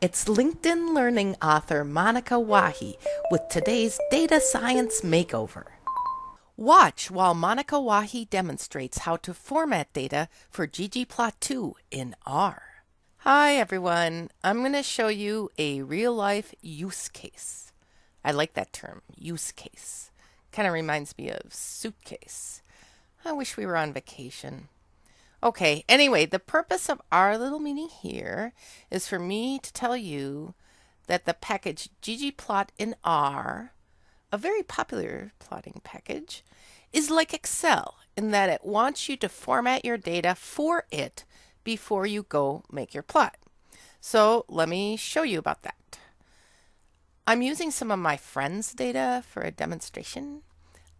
It's LinkedIn Learning author Monica Wahi with today's Data Science Makeover. Watch while Monica Wahi demonstrates how to format data for ggplot2 in R. Hi everyone, I'm going to show you a real life use case. I like that term, use case. Kind of reminds me of suitcase. I wish we were on vacation. Okay, anyway, the purpose of our little meeting here is for me to tell you that the package ggplot in R, a very popular plotting package, is like Excel in that it wants you to format your data for it before you go make your plot. So let me show you about that. I'm using some of my friend's data for a demonstration.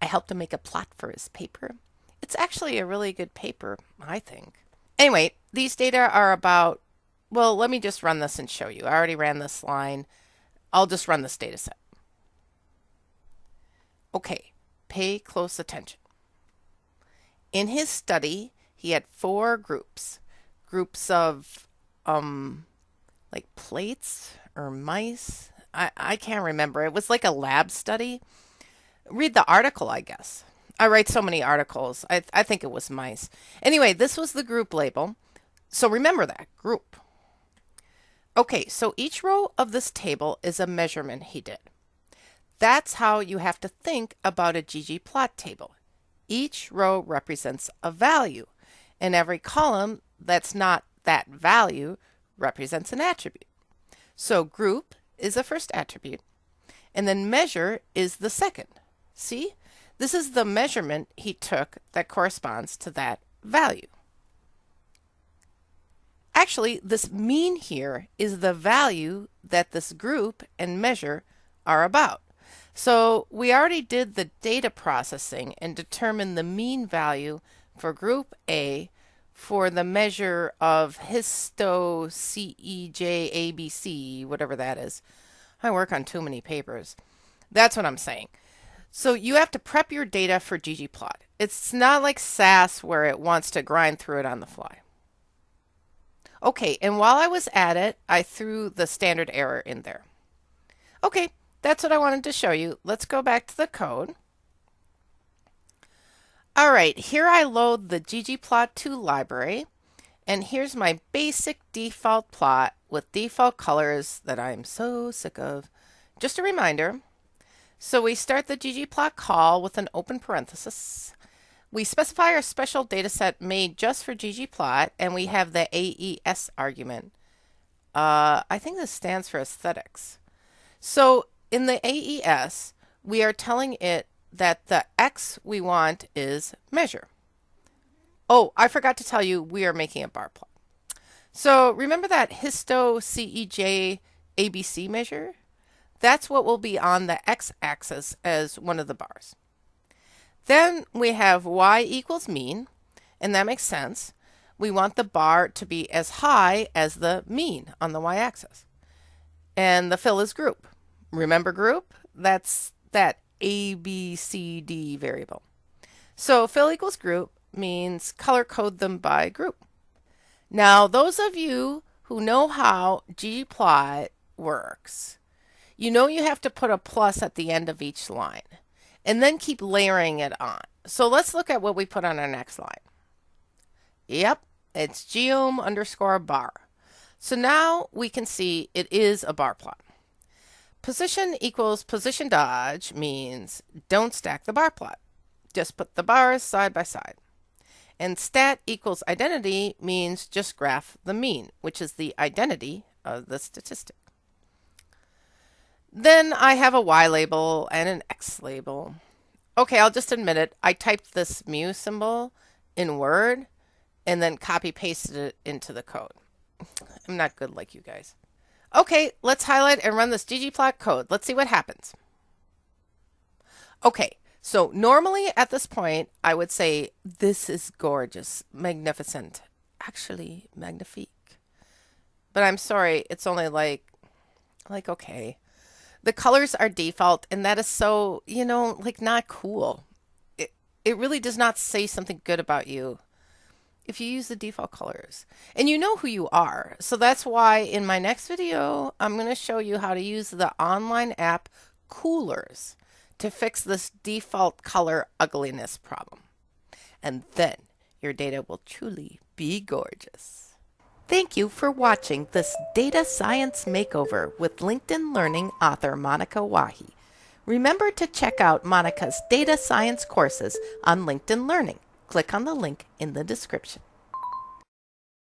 I helped him make a plot for his paper. It's actually a really good paper, I think. Anyway, these data are about, well, let me just run this and show you. I already ran this line. I'll just run this data set. Okay, pay close attention. In his study, he had four groups. Groups of, um, like plates or mice. I, I can't remember. It was like a lab study. Read the article, I guess. I write so many articles. I, I think it was mice. Anyway, this was the group label. So remember that group. Okay, so each row of this table is a measurement he did. That's how you have to think about a ggplot table. Each row represents a value, and every column that's not that value represents an attribute. So group is the first attribute, and then measure is the second. See? This is the measurement he took that corresponds to that value. Actually, this mean here is the value that this group and measure are about. So we already did the data processing and determined the mean value for group A for the measure of histo CEJ whatever that is. I work on too many papers. That's what I'm saying. So you have to prep your data for ggplot. It's not like SAS where it wants to grind through it on the fly. Okay, and while I was at it, I threw the standard error in there. Okay, that's what I wanted to show you. Let's go back to the code. All right, here I load the ggplot2 library, and here's my basic default plot with default colors that I'm so sick of. Just a reminder, so we start the ggplot call with an open parenthesis. We specify our special dataset made just for ggplot, and we have the AES argument. Uh, I think this stands for aesthetics. So in the AES, we are telling it that the X we want is measure. Oh, I forgot to tell you, we are making a bar plot. So remember that histo CEJ ABC measure? That's what will be on the x-axis as one of the bars. Then we have y equals mean, and that makes sense. We want the bar to be as high as the mean on the y-axis. And the fill is group. Remember group? That's that A, B, C, D variable. So fill equals group means color code them by group. Now, those of you who know how ggplot works, you know you have to put a plus at the end of each line and then keep layering it on. So let's look at what we put on our next line. Yep, it's geom underscore bar. So now we can see it is a bar plot. Position equals position dodge means don't stack the bar plot. Just put the bars side by side. And stat equals identity means just graph the mean, which is the identity of the statistic. Then I have a Y label and an X label. Okay, I'll just admit it. I typed this mu symbol in Word and then copy pasted it into the code. I'm not good like you guys. Okay, let's highlight and run this ggplot code. Let's see what happens. Okay, so normally at this point, I would say, this is gorgeous, magnificent, actually magnifique. But I'm sorry, it's only like, like, okay the colors are default and that is so you know like not cool it, it really does not say something good about you if you use the default colors. And you know who you are. So that's why in my next video, I'm going to show you how to use the online app Coolors to fix this default color ugliness problem. And then your data will truly be gorgeous. Thank you for watching this Data Science Makeover with LinkedIn Learning author Monica Wahi. Remember to check out Monica's data science courses on LinkedIn Learning. Click on the link in the description.